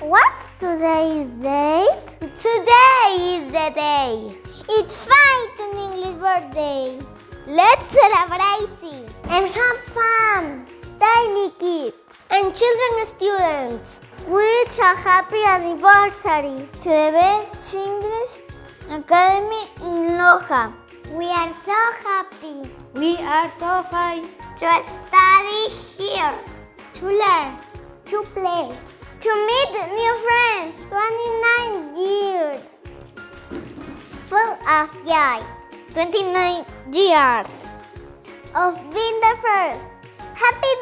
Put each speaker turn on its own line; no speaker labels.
What's today's date? Today is the day. It's fine an English birthday. Let's celebrate it and have fun. Tiny kids and children and students. Wish a happy anniversary to the best English Academy in Loja. We are so happy
We are so fine.
to study here, to learn, to play, of joy. 29 years of being the first. Happy!